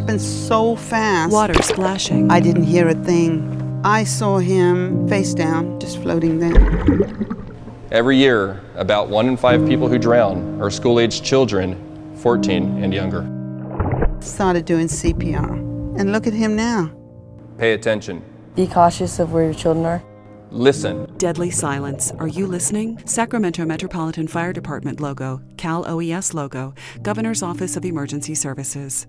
happened so fast. Water splashing. I didn't hear a thing. I saw him face down, just floating there. Every year, about one in five people who drown are school aged children, 14 and younger. Started doing CPR. And look at him now. Pay attention. Be cautious of where your children are. Listen. Deadly silence. Are you listening? Sacramento Metropolitan Fire Department logo, Cal OES logo, Governor's Office of Emergency Services.